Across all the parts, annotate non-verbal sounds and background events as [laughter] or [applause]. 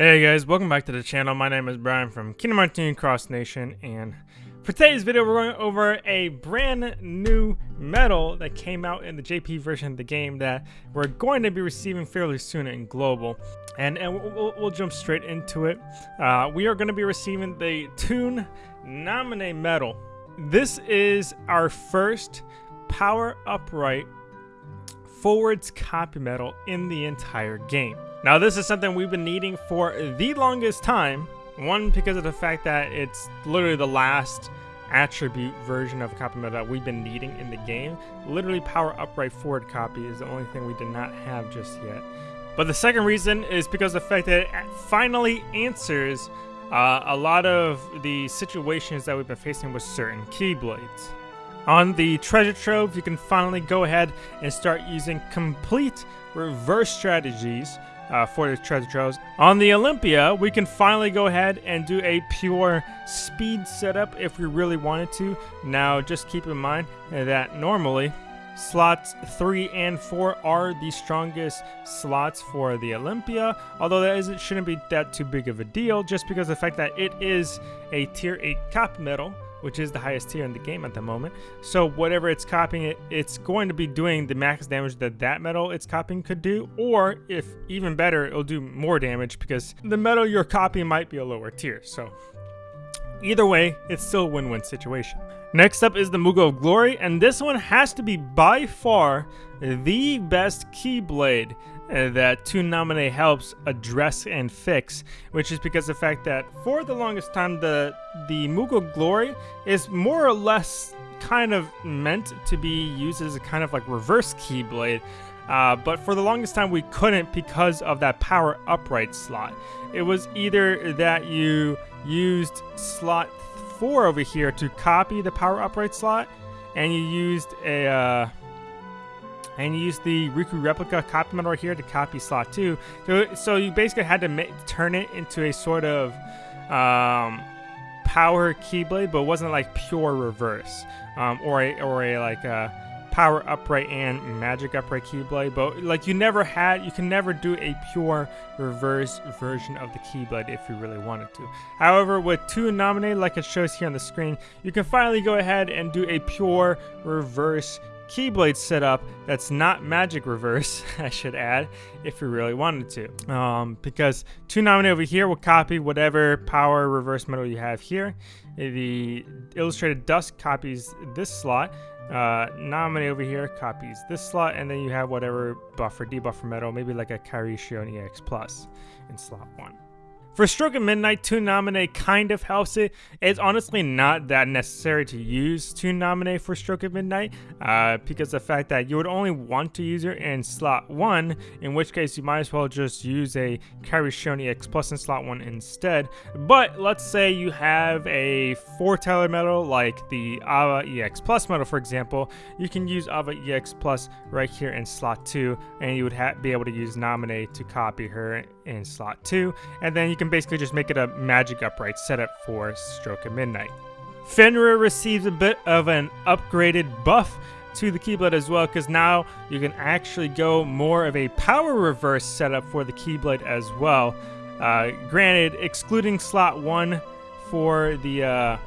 Hey guys, welcome back to the channel. My name is Brian from Kingdom Union Cross Nation, and for today's video, we're going over a brand new medal that came out in the JP version of the game that we're going to be receiving fairly soon in Global. And, and we'll, we'll jump straight into it. Uh, we are going to be receiving the Toon Naminé medal. This is our first Power Upright forwards copy medal in the entire game. Now this is something we've been needing for the longest time. One, because of the fact that it's literally the last attribute version of copy medal that we've been needing in the game. Literally power upright forward copy is the only thing we did not have just yet. But the second reason is because the fact that it finally answers uh, a lot of the situations that we've been facing with certain Keyblades. On the treasure trove, you can finally go ahead and start using complete reverse strategies uh, for the treasure troves. On the Olympia, we can finally go ahead and do a pure speed setup if we really wanted to. Now, just keep in mind that normally slots 3 and 4 are the strongest slots for the Olympia, although that isn't, shouldn't be that too big of a deal just because the fact that it is a tier 8 cop medal which is the highest tier in the game at the moment. So whatever it's copying, it, it's going to be doing the max damage that that medal it's copying could do, or if even better, it'll do more damage because the medal you're copying might be a lower tier. So either way, it's still a win-win situation. Next up is the Moogle of Glory, and this one has to be by far the best Keyblade that Toon Naminé helps address and fix, which is because the fact that for the longest time the the Moogle Glory is more or less kind of meant to be used as a kind of like reverse Keyblade. Uh, but for the longest time we couldn't because of that power upright slot. It was either that you used slot 4 over here to copy the power upright slot and you used a uh, and you use the Riku replica copy medal right here to copy slot 2. So, so you basically had to turn it into a sort of um, power keyblade, but it wasn't like pure reverse um, or a or a like a power upright and magic upright keyblade. But like you never had, you can never do a pure reverse version of the keyblade if you really wanted to. However, with two nominated, like it shows here on the screen, you can finally go ahead and do a pure reverse Keyblade setup that's not Magic Reverse, [laughs] I should add, if you really wanted to. Um, because Toon Naminé over here will copy whatever power reverse medal you have here. The Illustrated Dusk copies this slot. Uh, Naminé over here copies this slot, and then you have whatever buffer, debuffer medal, maybe like a Kairi Shion EX Plus in slot 1. For Stroke of Midnight, Toon Naminé kind of helps it. It's honestly not that necessary to use Toon Naminé for Stroke of Midnight uh, because the fact that you would only want to use it in slot 1, in which case you might as well just use a Kairi Shion EX Plus in slot 1 instead. But let's say you have a foreteller medal like the Ava EX Plus medal for example, you can use Ava EX Plus right here in slot 2 and you would be able to use Naminé to copy her in slot 2 and then you can basically just make it a magic upright setup for Stroke of Midnight. Fenrir receives a bit of an upgraded buff to the Keyblade as well because now you can actually go more of a power reverse setup for the Keyblade as well. Uh, granted, excluding slot 1 for the uh,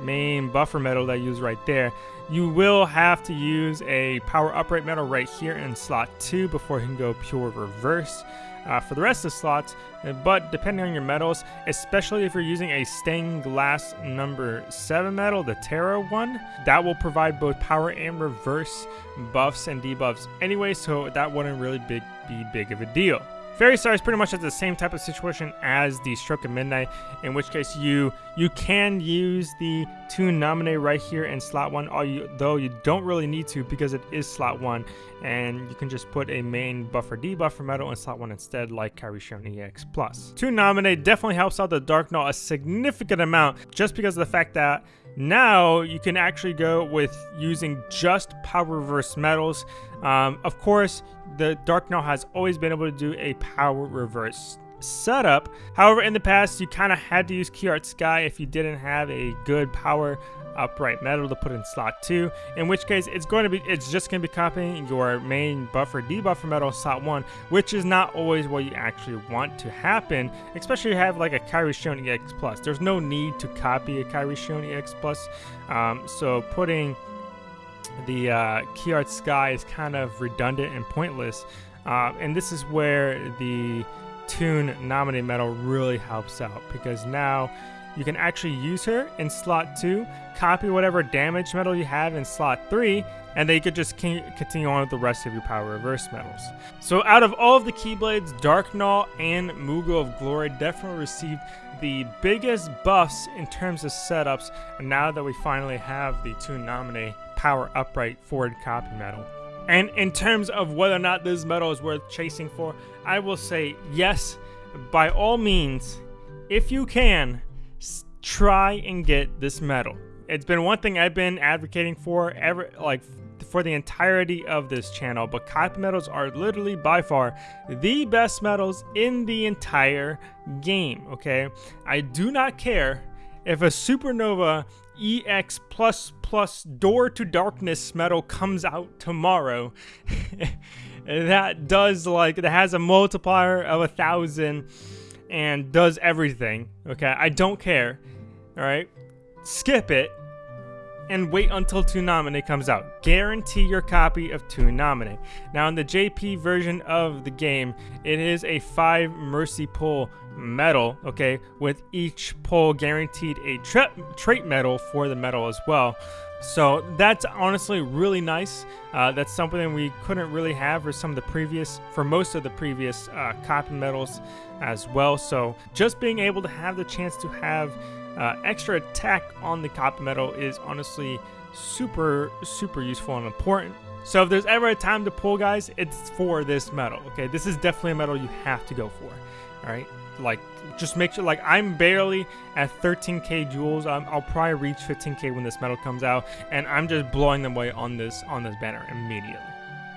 main buffer medal that I use right there, you will have to use a power upright medal right here in slot 2 before you can go pure reverse uh, for the rest of the slots, but depending on your medals, especially if you're using a stained glass number 7 medal, the Terra one, that will provide both power and reverse buffs and debuffs anyway, so that wouldn't really big, be big of a deal. Fairy Star is pretty much at the same type of situation as the Stroke of Midnight, in which case you you can use the Toon Naminé right here in slot one, although you don't really need to because it is slot one, and you can just put a main buffer debuffer medal in slot one instead, like Kairi Shion EX Plus. Toon Naminé definitely helps out the Dark Null a significant amount, just because of the fact that now you can actually go with using just power reverse medals. Um, of course, the Dark Null has always been able to do a power reverse setup. However, in the past, you kind of had to use Key Art Sky if you didn't have a good power upright medal to put in slot 2 in which case it's going to be it's just going to be copying your main buffer debuffer medal slot 1 which is not always what you actually want to happen especially if you have like a Kairi Shion EX Plus there's no need to copy a Kairi Shion EX Plus um, so putting the uh, key art sky is kind of redundant and pointless uh, and this is where the Toon Naminé medal really helps out because now you can actually use her in slot 2, copy whatever damage metal you have in slot 3, and then you could just continue on with the rest of your power reverse medals. So out of all of the Keyblades, Dark Null and Moogle of Glory definitely received the biggest buffs in terms of setups And now that we finally have the Toon Naminé power upright forward copy medal. And in terms of whether or not this medal is worth chasing for, I will say yes, by all means, if you can, try and get this medal. It's been one thing I've been advocating for ever like for the entirety of this channel, but copy medals are literally by far the best medals in the entire game, okay? I do not care if a supernova EX plus plus door to darkness medal comes out tomorrow. [laughs] that does like that has a multiplier of a thousand and does everything. Okay, I don't care. All right, skip it and wait until Toon Naminé comes out. Guarantee your copy of Toon Naminé. Now, in the JP version of the game, it is a 5 Mercy Pull medal, okay, with each pull guaranteed a tra trait medal for the medal as well. So that's honestly really nice. Uh, that's something we couldn't really have for some of the previous, for most of the previous uh, copy medals as well. So just being able to have the chance to have uh, extra attack on the copy medal is honestly super, super useful and important. So if there's ever a time to pull, guys, it's for this medal. Okay, this is definitely a medal you have to go for. All right, like just make sure like I'm barely at 13k jewels. Um, I'll probably reach 15k when this medal comes out and I'm just blowing them away on this on this banner immediately.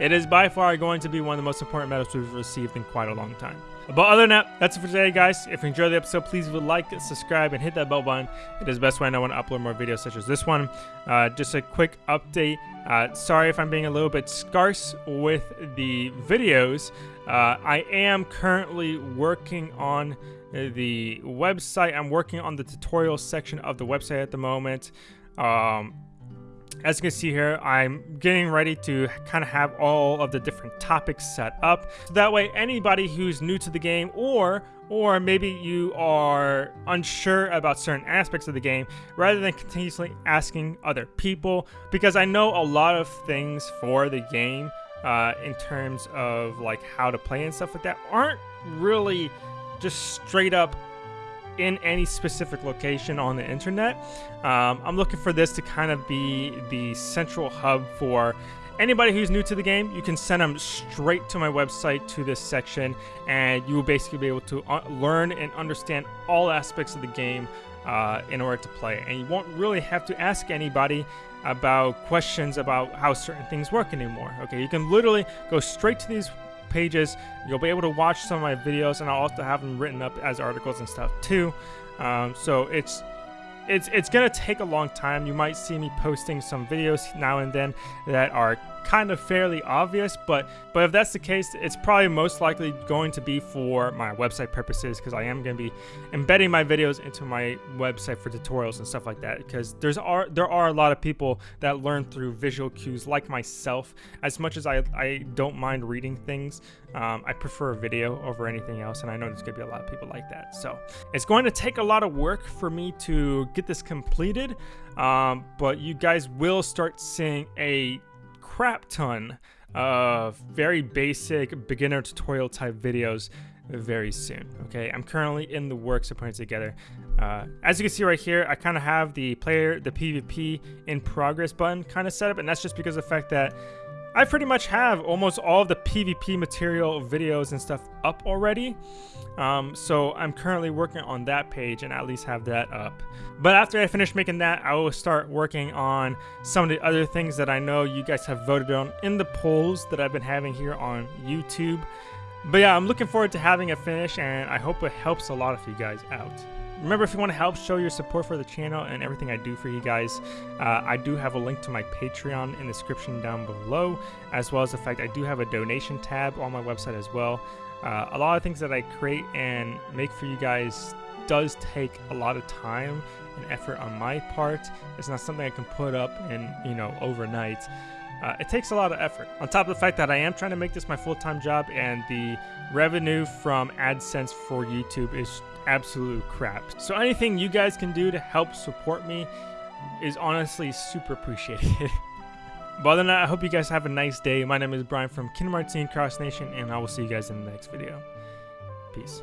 It is by far going to be one of the most important medals we've received in quite a long time but other than that, that's it for today, guys. If you enjoyed the episode, please leave a like, subscribe, and hit that bell button. It is the best way I know when to upload more videos such as this one. Uh, just a quick update. Uh, sorry if I'm being a little bit scarce with the videos. Uh, I am currently working on the website. I'm working on the tutorial section of the website at the moment. Um, as you can see here, I'm getting ready to kind of have all of the different topics set up. So that way anybody who's new to the game or or maybe you are unsure about certain aspects of the game rather than continuously asking other people because I know a lot of things for the game uh, in terms of like how to play and stuff like that aren't really just straight up in any specific location on the internet. Um, I'm looking for this to kind of be the central hub for anybody who's new to the game. You can send them straight to my website to this section, and you will basically be able to uh, learn and understand all aspects of the game uh, in order to play. And you won't really have to ask anybody about questions about how certain things work anymore. Okay, you can literally go straight to these pages. You'll be able to watch some of my videos, and I'll also have them written up as articles and stuff too. Um, so it's it's it's gonna take a long time. You might see me posting some videos now and then that are kind of fairly obvious, but but if that's the case, it's probably most likely going to be for my website purposes because I am going to be embedding my videos into my website for tutorials and stuff like that. Because there's are there are a lot of people that learn through visual cues, like myself. As much as I I don't mind reading things, um, I prefer a video over anything else, and I know there's going to be a lot of people like that. So it's going to take a lot of work for me to get this completed, um, but you guys will start seeing a crap ton of very basic beginner tutorial type videos very soon. Okay, I'm currently in the works of putting together. Uh, as you can see right here, I kind of have the player, the PvP in progress button kind of set up, and that's just because of the fact that I pretty much have almost all of the PvP material videos and stuff up already. Um, so I'm currently working on that page and at least have that up. But after I finish making that, I will start working on some of the other things that I know you guys have voted on in the polls that I've been having here on YouTube. But yeah, I'm looking forward to having it finish and I hope it helps a lot of you guys out. Remember, if you want to help show your support for the channel and everything I do for you guys, uh, I do have a link to my Patreon in the description down below, as well as the fact I do have a donation tab on my website as well. Uh, a lot of things that I create and make for you guys does take a lot of time and effort on my part. It's not something I can put up in, you know, overnight. Uh, it takes a lot of effort. On top of the fact that I am trying to make this my full-time job and the revenue from AdSense for YouTube is absolute crap. So anything you guys can do to help support me is honestly super appreciated. [laughs] but other than that, I hope you guys have a nice day. My name is Brian from Kingdom Hearts Cross Nation, and I will see you guys in the next video. Peace.